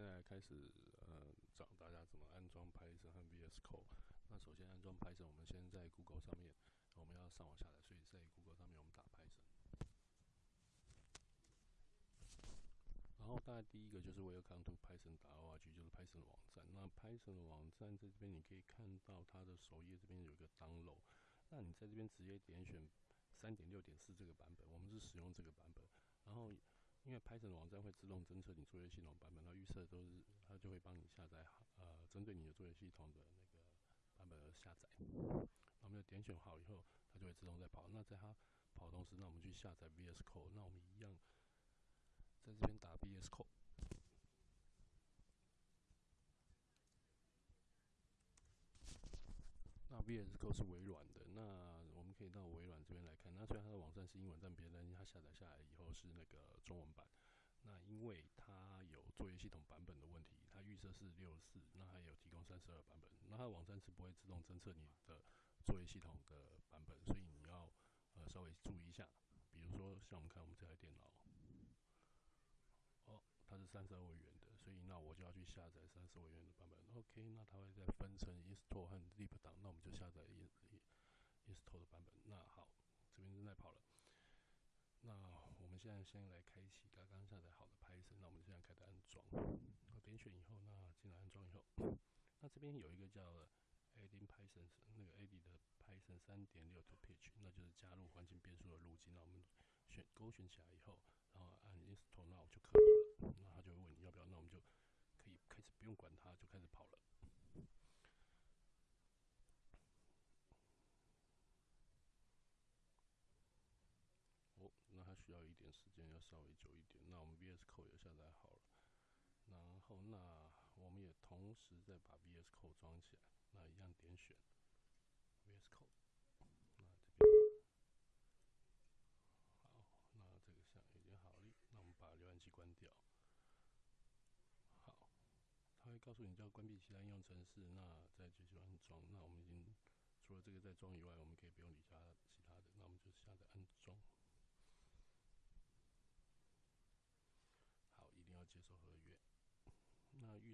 现在开始呃教大家怎么安装 Python 和 VS Code。那首先安装 Python，我们先在 Google 上面，我们要上网下载，所以在 Google 上面我们打 Python。然后大概第一个就是 Welcome to Python 打 org，就是 Python 网站。那 Python 的网站在这边你可以看到它的首页这边有一个 Download，那你在这边直接点选三点六点四这个版本，我们是使用这个版本。然后因为 Python 的网站会自动侦测你作业系统版本，它预设都是它就会帮你下载好，呃，针对你的作业系统的那个版本而下载。那我们就点选好以后，它就会自动在跑。那在它跑的同时，那我们去下载 VS Code。那我们一样在这边打 VS Code。那 VS Code 是微软的，那我们可以到微软这边来看。那虽然它的网站是英文，但别，它下载下来以后是那个中文版。那因为它有作业系统版本的问题，它预设是六十四，那还有提供三十二版本。那它网站是不会自动侦测你的作业系统的版本，所以你要呃稍微注意一下。比如说像我们看我们这台电脑。哦它是三十二位元的，所以那我就要去下载三十二位元的版本。OK，那它会再分成 install 和 zip 档，那我们就下载 install 的版本。那好，这边正在。现在先来开启刚刚下载好的 Python，那我们现在开始安装。点选以后，那进来安装以后，那这边有一个叫 Adding Python，那个 Add 的 Python 三点六 to Pitch，那就是加入环境变数的路径。那我们选勾选起来以后，然后按 install now 就可以了。那他就会问你要不要，那我们就可以开始不用管它，就开始跑了。哦，那它要一点时间，要稍微久一点。那我们 VS Code 也下载好了，然后那我们也同时再把 VS Code 装起来。那一样点选 VS Code，那这边好，那这个像已经好了，那我们把浏览器关掉。好它会告诉你要关闭其他应用程式，那再继续安装。那我们已经除了这个在装以外，我们可以不用理它其他的。那我们就下载安装。好，一定要接受合约。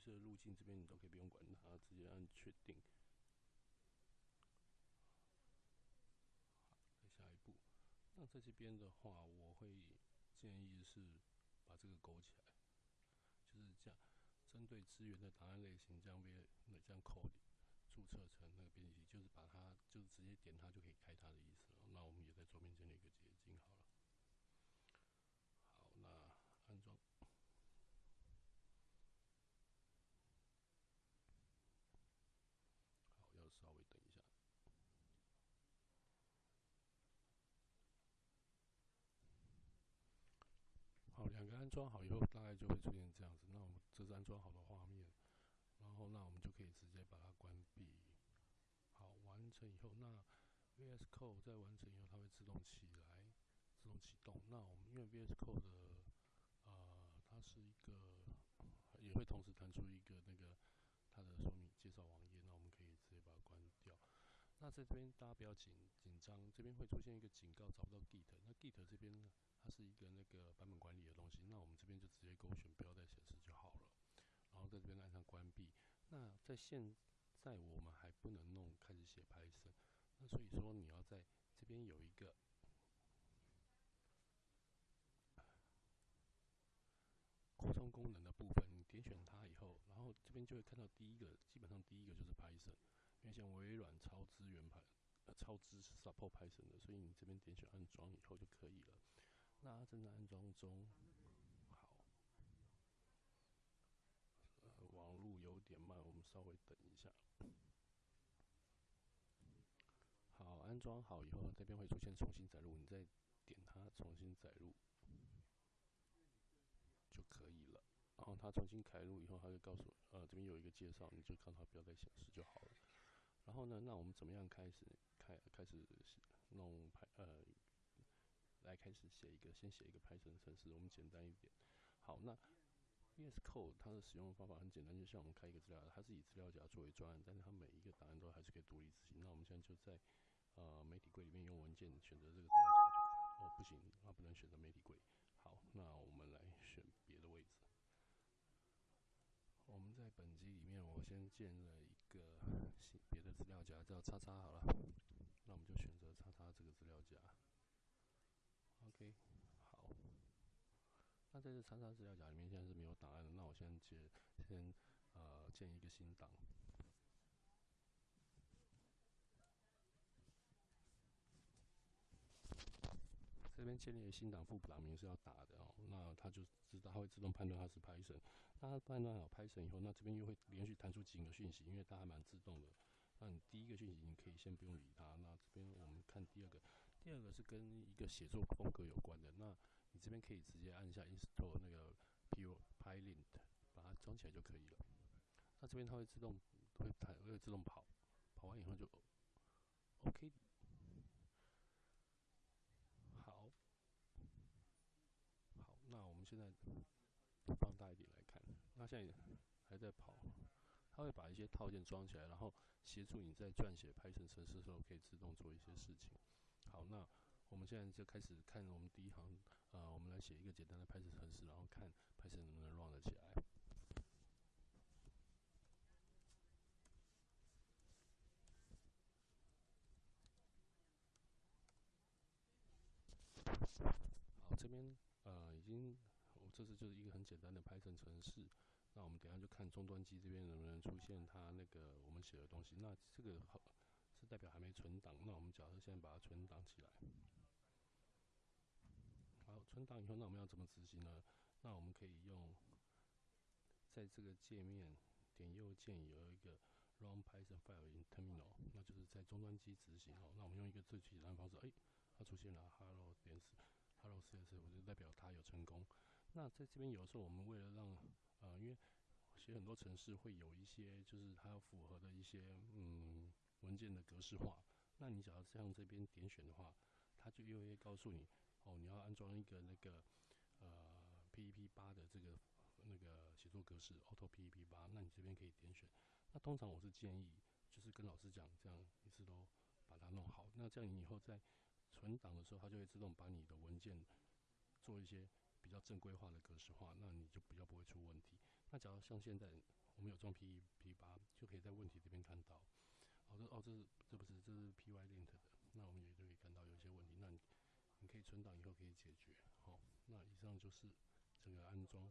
这路径这边你都可以不用管它，直接按确定。好，下一步。那在这边的话，我会建议是把这个勾起来，就是这样。针对资源的档案类型，将编那将 code 注册成那个编辑器，就是把它就直接点它可以开它的意思了。那我们也在桌面建立一个捷径好了。好，那安装。好，要稍微等一下。好，两个安装好以后，大概就会出现这样子。那我们这是安装好的画面，然后那我们就可以直接把它关闭。好，完成以后，那 VS Code 在完成以后，它会自动起来，自动启动。那我们因为 VS Code 的呃，它是一个也会同时弹出一个那个它的说明介绍网页，那我们可以直接把它关掉。那在这边大家不要紧紧张，这边会出现一个警告，找不到 Git。那 Git 这边呢？它是一个那个版本管理的东西，那我们这边就直接勾选不要再显示就好了，然后在这边按上关闭。那在现在我们还不能弄开始写 Python，那所以说你要在这边有一个扩充功能的部分，你点选它以后，然后这边就会看到第一个，基本上第一个就是 Python，因为像微软超资源盘呃超支持 support Python 的，所以你这边点选安装以后就可以了。那正在安装中，好，呃，网络有点慢，我们稍微等一下。好，安装好以后，这边会出现重新载入，你再点它重新载入就可以了。然后它重新开录以后，它就告诉呃这边有一个介绍，你就看它不要再显示就好了。那，那我们怎么样开始开开始弄排呃？来开始写一个，先写一个 Python 程式，我们简单一点。好，那 VS Code 它的使用方法很简单，就像我们开一个资料，它是以资料夹作为专案，但是它每一个档案都还是可以独立执行。那我们现在就在呃媒体柜里面用文件选择这个资料夹就可以。哦，不行，那不能选择媒体柜。好，那我们来选别的位置。我们在本机里面，我先建了一个新别的资料夹，叫叉叉好了。那我们就选择叉叉这个资料夹。OK，好。那在这叉叉资料夹里面现在是没有档案的，那我先建先呃建一个新档。这边建立的新档副档名是要打的哦，那它就知道它会自动判断它是 Python。那它判断好 Python 以后，那这边又会连续弹出几个讯息，因为它还蛮自动的。那你第一个讯息你可以先不用理它。那这边我们看第二个，第二个是跟一个写作风格有关的。那你这边可以直接按下 install 那个 Pylint，把它装起来就可以了。那这边它会自动会弹会自动跑，跑完以后就 OK。好，好那我们现在放大一点来看，那现在还在跑，它会把一些套件装起来，然后协助你在撰写 Python 程式的时候可以自动做一些事情。好，那我们现在就开始看我们第一行，呃，我们来写一个简单的 Python 程式，然后看 Python 能不能 run 得起来。好，这边。呃，已经，我这次就是一个很简单的 Python 程式。那我们等下就看终端机这边能不能出现它那个我们写的东西。那这个好代表还没存档。那我们假设现在把它存档起来。好，存档以后，那我们要怎么执行呢？那我们可以用在这个界面点右键有一个 Run Python File in Terminal，那就是在终端机执行哦。那我们用一个最简单的方式，哎，它出现了 Hello 点 Hello CS，我就代表它有成功。那在这边有的时候，我们为了让呃，因为写很多程式会有一些就是它符合的一些嗯文件的格式化。那你只要像这边点选的话，它就又会告诉你哦，你要安装一个那个呃 PEP 八的这个那个写作格式 Auto PEP 八。那你这边可以点选。那通常我是建议就是跟老师讲，这样一次都把它弄好。那这样你以后在存档的时候，它就会自动把你的文件做一些比较正规化的格式化，那你就比较不会出问题。那假如像现在我们有装 PEP 八，就可以在问题这边看到，哦这哦这是这不是这是 Pylint 的，那我们也就可以看到有一些问题，那你你可以存档以后可以解决。好，那以上就是整个安装。